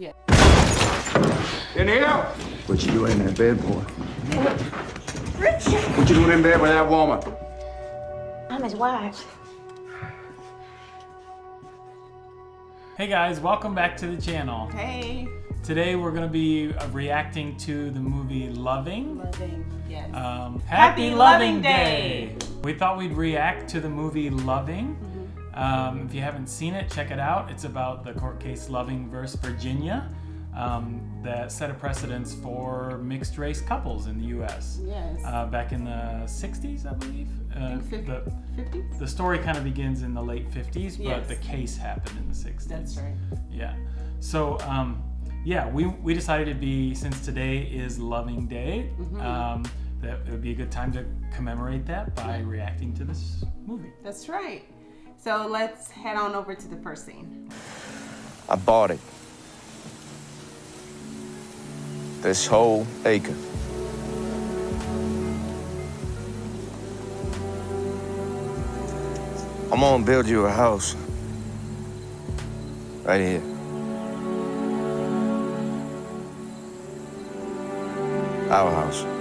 Yeah. In here? What you doing in that bed, boy? Richard, What you doing in bed with that woman? I'm his wife. Hey guys, welcome back to the channel. Hey. Today we're going to be uh, reacting to the movie Loving. Loving. Yes. Um, Happy Happy, Loving Loving Day. Day! We thought we'd react to the movie Loving. Um, if you haven't seen it, check it out. It's about the court case Loving versus Virginia um, that set a precedence for mixed race couples in the U.S. yes. Uh, back in the 60s, I believe. Uh, Fif- the, 50s? the story kind of begins in the late 50s, but Yes. the case happened in the 60s. That's right. Yeah. So, um, yeah, we, we decided to be, since today is Loving Day, Mm-hmm. um, that it would be a good time to commemorate that by reacting to this movie. That's right. So let's head on over to the first scene. I bought it. This whole acre. I'm gonna build you a house. Right here. Our house.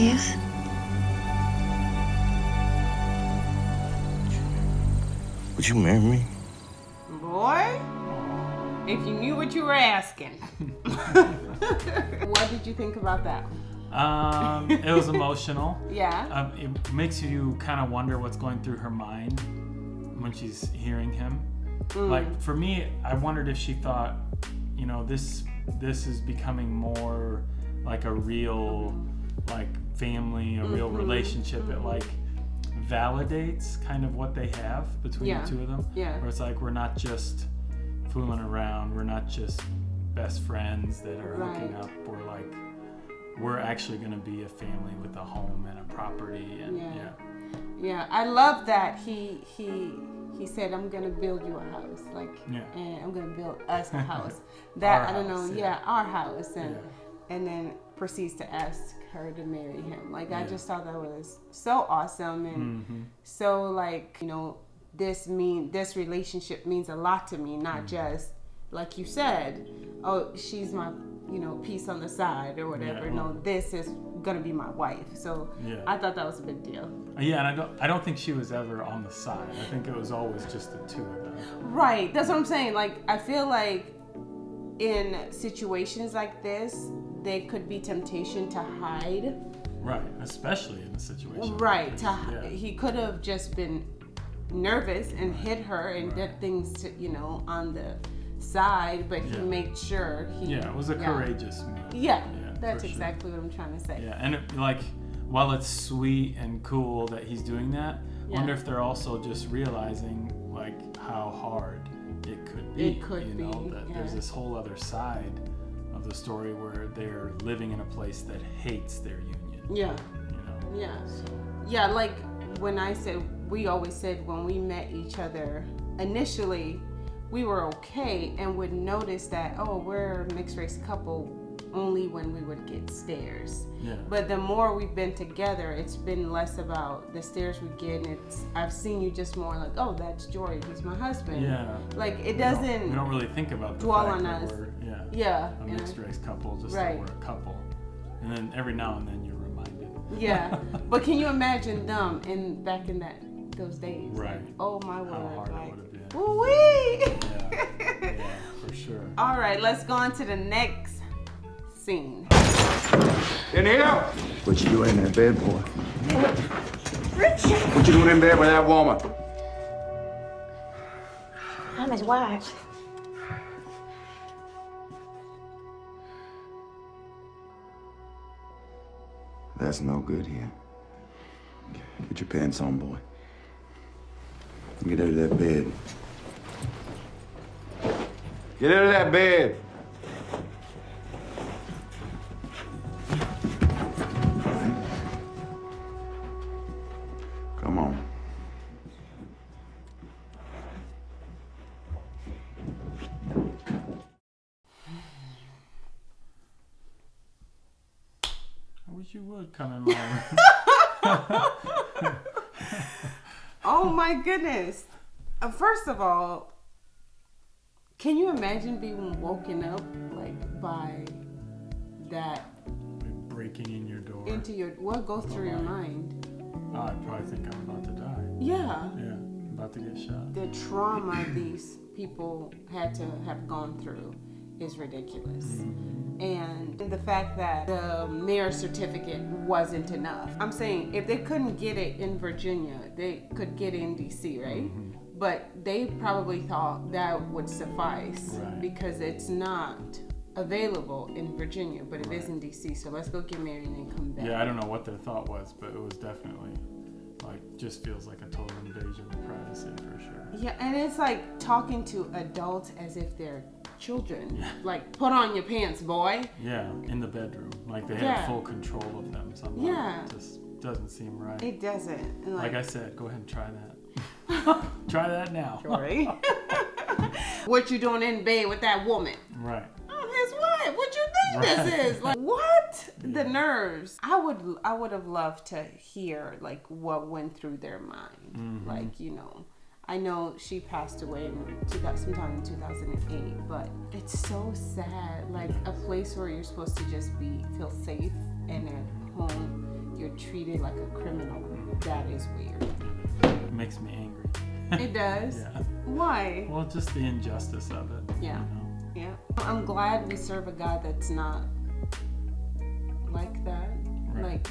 Yes? Would you marry me? Boy, if you knew what you were asking. what did you think about that? Um, it was emotional. Yeah. Um, it makes you kind of wonder what's going through her mind when she's hearing him. Mm. Like for me, I wondered if she thought, you know, this this is becoming more like a real like family, a real Mm-hmm. relationship. It like validates kind of what they have between Yeah. the two of them. Yeah. Where it's like we're not just fooling around. We're not just best friends that are hooking up. We're like we're actually going to be a family with a home and a property and Yeah. yeah. Yeah, I love that he he he said I'm gonna build you a house, like, Yeah. and I'm gonna build us a house. That Our I don't know, house, yeah. yeah. our house, and Yeah. and then proceeds to ask her to marry him. Like I just thought that was so awesome and Mhm. so like you know this mean this relationship means a lot to me, not Mm-hmm. just like you said, oh she's my you know piece on the side or whatever. Yeah. No, this is gonna be my wife. So Yeah. I thought that was a big deal. Yeah, and I don't I don't think she was ever on the side. I think it was always just the two of them. Right. That's what I'm saying. Like, I feel like in situations like this, there could be temptation to hide. Right, especially in a situation. Right. this. To yeah. he could have just been nervous and hit her and did things to you know on the side, but he made sure he. Yeah, it was a yeah. courageous move. Yeah. Yeah, that's for sure. exactly what I'm trying to say. Yeah, and it, like while it's sweet and cool that he's doing that, Yeah. wonder if they're also just realizing like how hard it could be. It could you know, that yeah. there's this whole other side the story where they're living in a place that hates their union. Yeah. You know. Yeah. Yeah, like when I said, we always said when we met each other initially, we were okay and would notice that, oh, we're a mixed race couple only when we would get stares. Yeah. But the more we've been together, it's been less about the stares we get. And it's, I've seen you just more like, oh, that's Jory, he's my husband. Yeah. Like it We don't- doesn't. We don't really think about the dwell on us. We're yeah, yeah. a mixed I- race couple, just Right. that we're a couple. And then every now and then you're reminded. Yeah, but can you imagine them in back in that those days? Right. Like, oh my word! How hard it like, would have been. Woo-wee! Yeah. yeah, for sure. All right, let's go on to the next scene. In here? What you doing in that bed, boy? Richard, What you doing in bed with that woman? I'm his wife. That's no good here. Get your pants on, boy. Get out of that bed. Get out of that bed. Oh my goodness. Uh, first of all, can you imagine being woken up like by that Breaking in your door. into your what goes through your mind? Oh, I probably think I'm about to die. Yeah. Yeah, I'm about to get shot. The trauma these people had to have gone through is ridiculous. And the fact that the marriage certificate wasn't enough. I'm saying if they couldn't get it in Virginia, they could get it in DC, right? Mm-hmm. But they probably thought that would suffice Right. because it's not available in Virginia, but it is in DC. So let's go get married and then come back. Yeah, I don't know what their thought was, but it was definitely like just feels like a total invasion of privacy for sure. Yeah, and it's like talking to adults as if they're children. Yeah. Like, put on your pants, boy. Yeah, in the bedroom, like they Yeah. had full control of them somehow. Yeah. It just doesn't seem right. It doesn't. Like like, I said, go ahead and try that. try that now. Jory. what you doing in bed with that woman? right. I'm his wife. What you think Right. this is? Like, what? The nerves. I would, I would have loved to hear like what went through their mind. Mm-hmm. Like, you know. I know she passed away in 2000, sometime in 2008, but it's so sad. Like a place where you're supposed to just be feel safe and at home, you're treated like a criminal. That is weird. It makes me angry. It does. yeah. Why? Well, just the injustice of it. you Yeah. know? Yeah. I'm glad we serve a God that's not like that. Right. Like,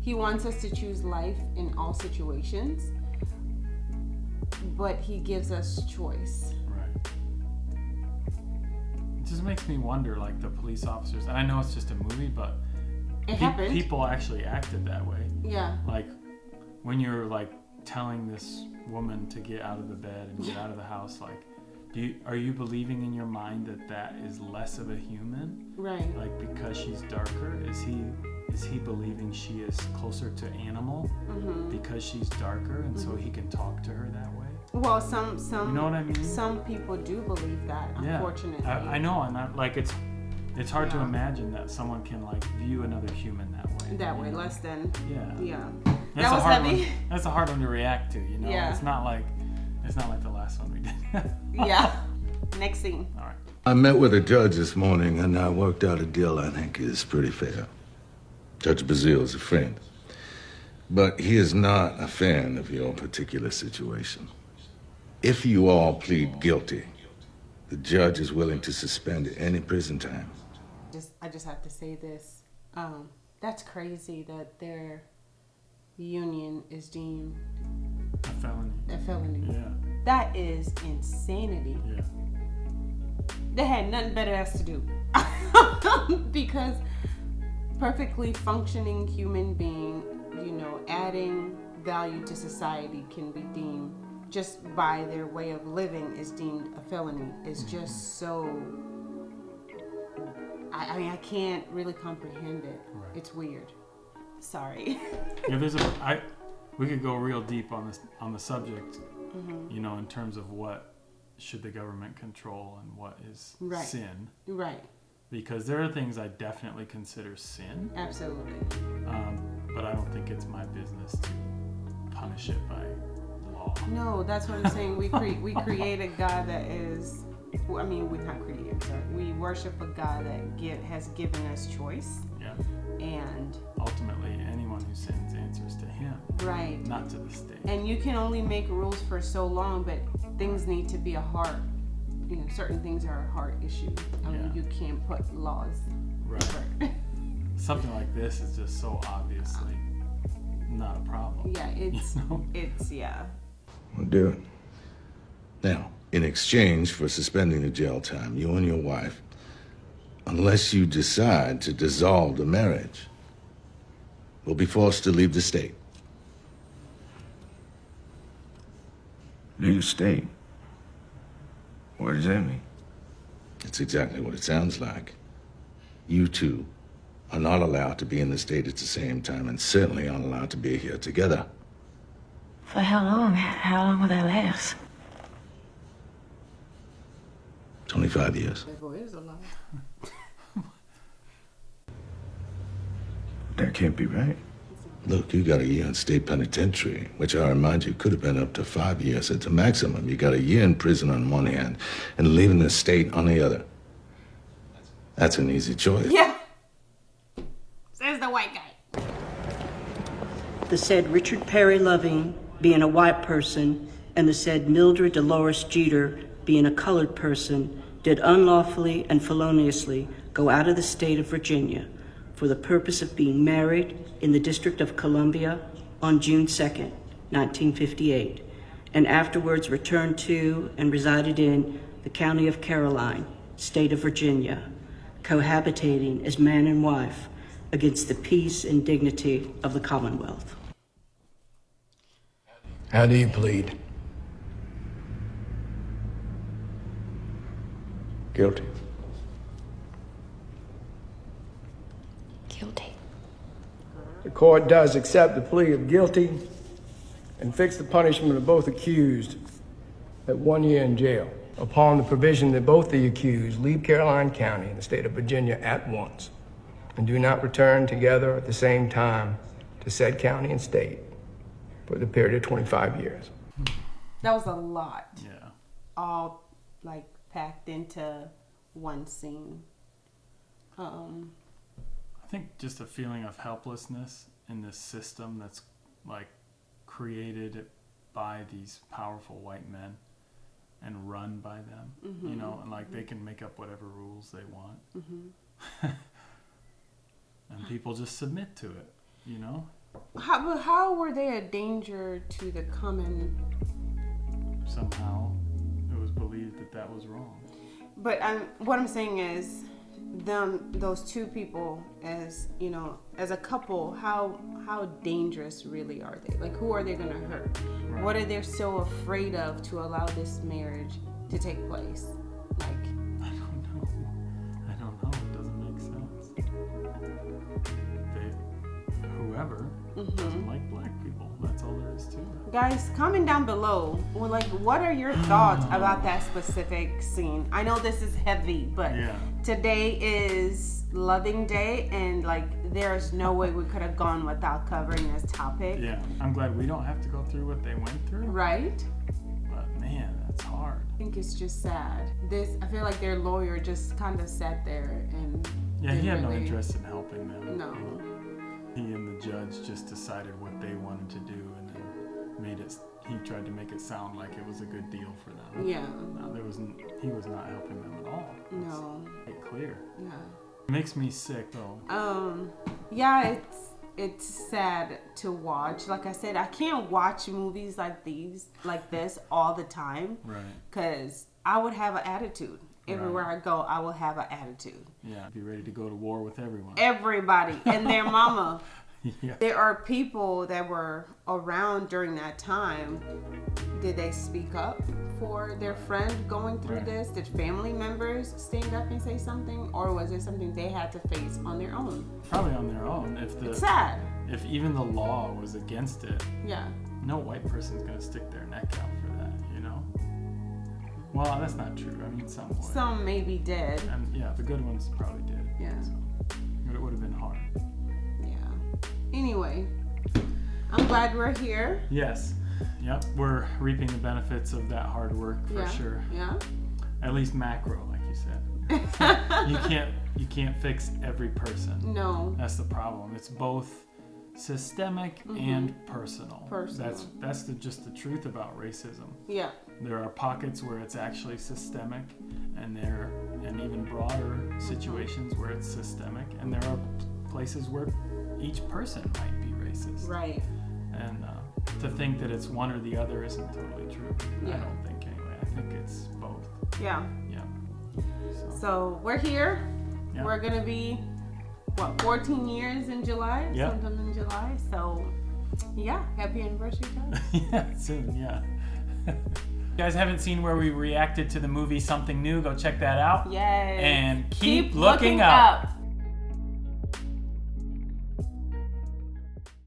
He wants us to choose life in all situations, but He gives us choice. Right. It just makes me wonder, like the police officers, and I know it's just a movie, but pe- people actually acted that way. Yeah. Like when you're like telling this woman to get out of the bed and get out of the house, like, do you, are you believing in your mind that that is less of a human? Right. Like because she's darker, is he is he believing she is closer to animal Mm-hmm. because she's darker, and so he can talk to her that way? Well, some some You know what I mean? some people do believe that. Yeah, Unfortunately. I, I know, and I, like it's it's hard to imagine that someone can like view another human that way. That way, know? less than. Yeah. Yeah. That's that a was hard heavy. One. That's a hard one to react to. You know, Yeah. it's not like it's not like the last one we did. yeah. Next scene. All right. I met with a judge this morning and I worked out a deal I think is pretty fair. Judge Bazile is a friend, but he is not a fan of your particular situation. If you all plead guilty, the judge is willing to suspend any prison time. Just I just have to say this. Um, that's crazy that their union is deemed A felony. a felony. Yeah. That is insanity. Yeah. They had nothing better else to do. because perfectly functioning human being, you know, adding value to society can be deemed just by their way of living is deemed a felony. It's mm-hmm. just so I, I mean I can't really comprehend it. Right. It's weird. Sorry. Yeah. There's a. I. We could go real deep on this on the subject. Mm-hmm. You know, in terms of what should the government control and what is Right. sin, right. because there are things I definitely consider sin, Absolutely. um, but I don't think it's my business to punish it by law. No, that's what I'm saying. We cre- we create a God that is, I mean, we not create. Sorry, we worship a God that give, has given us choice, Yeah. and Ultimately, anyone who sins answers to right. not to the state. And you can only make rules for so long, but things need to be a heart. You know, certain things are a heart issue. I mean, Yeah. you can't put laws. Right. Something like this is just so obviously not a problem. yeah, it's You know? it's yeah. We'll do it. Now, in exchange for suspending the jail time, you and your wife, unless you decide to dissolve the marriage, will be forced to leave the state. New state. What does that mean? It's exactly what it sounds like. You two are not allowed to be in the state at the same time and certainly aren't allowed to be here together. For how long? How long will that last? 25 years. That boy is a lot. That can't be right. Look, you got a year in state penitentiary, which I remind you could have been up to five years at the maximum. You got a year in prison on one hand and leaving the state on the other. That's an easy choice. Yeah. Says the white guy. the said Richard Perry Loving being a white person and the said Mildred Dolores Jeter being a colored person did unlawfully and feloniously go out of the state of Virginia for the purpose of being married in the District of Columbia on June 2nd, 1958, and afterwards returned to and resided in the County of Caroline, State of Virginia, cohabitating as man and wife against the peace and dignity of the Commonwealth. How do you plead? Guilty. Guilty. The court does accept the plea of guilty and fix the punishment of both accused at one year in jail upon the provision that both the accused leave Caroline County in the state of Virginia at once and do not return together at the same time to said county and state for the period of 25 years. That was a lot. Yeah. All like packed into one scene. Um, I think just a feeling of helplessness in this system that's like created by these powerful white men and run by them, you mm-hmm. know, and like they mm-hmm. can make up whatever rules they want. Mm-hmm. and people just submit to it, you know? how but how were they a danger to the common? Somehow it was believed that that was wrong. But I'm what I'm saying is, them those two people as you know as a couple, how how dangerous really are they? Like who are they gonna hurt? What are they so afraid of to allow this marriage to take place? Like I don't know. I don't know. It doesn't make sense. They, whoever mm-hmm. doesn't like black people. That's all there is to it. Guys, comment down below. Well, like, what are your thoughts about that specific scene? I know this is heavy, but Yeah. today is Loving Day, and like, there's no way we could have gone without covering this topic, Yeah, I'm glad we don't have to go through what they went through. right? But man, that's hard. I think it's just sad. This, I feel like their lawyer just kind of sat there and Yeah, he had no interest in helping them. No. He and the judge just decided what they wanted to do made it. He tried to make it sound like it was a good deal for them. Yeah. No, there wasn't. He was not helping them at all. No. clear. Yeah. It makes me sick though. Um, yeah, it's it's sad to watch. Like I said, I can't watch movies like these, like this, all the time, Right. because I would have an attitude. Everywhere I go, I will have an attitude. Yeah. Be ready to go to war with everyone. Everybody and their mama. yeah. There are people that were around during that time. Did they speak up for their friend going through Right. this? Did family members stand up and say something, or was it something they had to face on their own? Probably on their own. If the It's sad. if even the law was against it, Yeah. no white person's gonna stick their neck out for that. You know. Well, that's not true. I mean, some would. Some maybe did. And yeah, the good ones probably did. Yeah. So, but it would have been hard. Anyway, I'm glad we're here. Yes. Yep. We're reaping the benefits of that hard work for yeah. sure. Yeah. At least macro, like you said. you can't you can't fix every person. No. That's the problem. It's both systemic and personal. Mm-hmm. Personal. That's that's the, just the truth about racism. Yeah. There are pockets where it's actually systemic, and there and even broader situations where it's systemic, and there are places where each person might be racist. Right. And uh, to think that it's one or the other isn't totally true. I don't think anyway. I think it's both. Yeah. Yeah. So, So we're here. Yeah. We're gonna be what 14 years in July. Yeah. Sometime in July. So yeah, happy anniversary, guys. yeah, soon. Yeah. you guys haven't seen where we reacted to the movie Something New? Go check that out. Yay. And keep looking up.